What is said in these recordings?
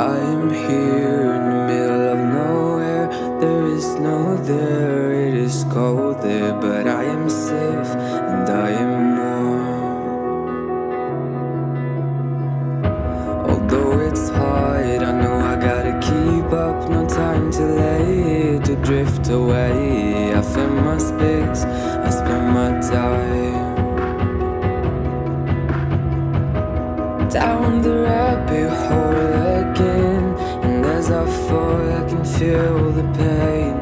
I am here in the middle of nowhere. There is no there, it is cold there, but I am safe and I am warm. Although it's hard, I know I gotta keep up. No time to lay to drift away. I fill my space, I spend my time. Down the rabbit hole feel the pain.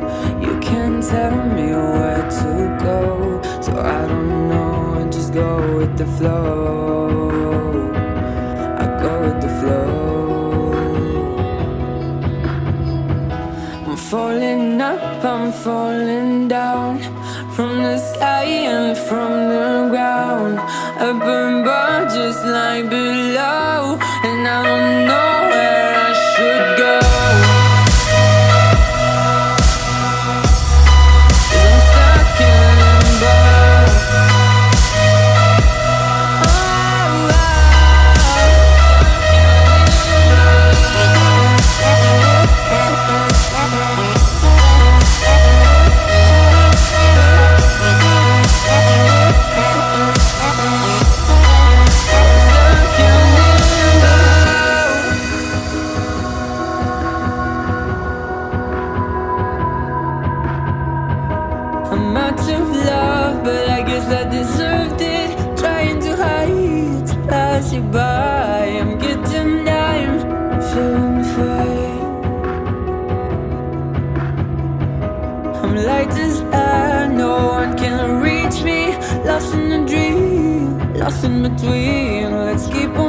You can't tell me where to go So I don't know, I just go with the flow. I go with the flow. I'm falling up, I'm falling down. From the sky and from the ground. I Up above just like below. And I don't know where I should go I'm out of love, but I guess I deserved it. Trying to hide, pass you by. I'm getting down, feeling fine. I'm light as air, no one can reach me. Lost in a dream, lost in between. Let's keep on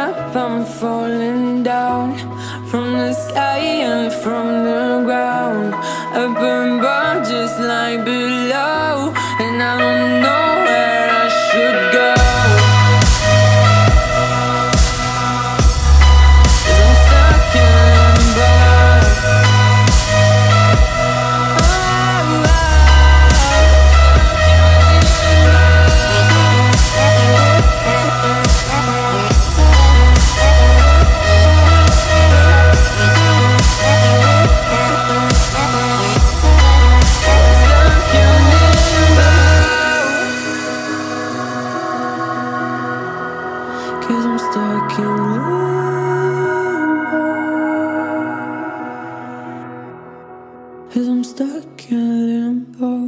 up, I'm falling down. From the sky and from the ground. Up above just like below. And I don't know where I should Cause I'm stuck in limbo. Cause I'm stuck in limbo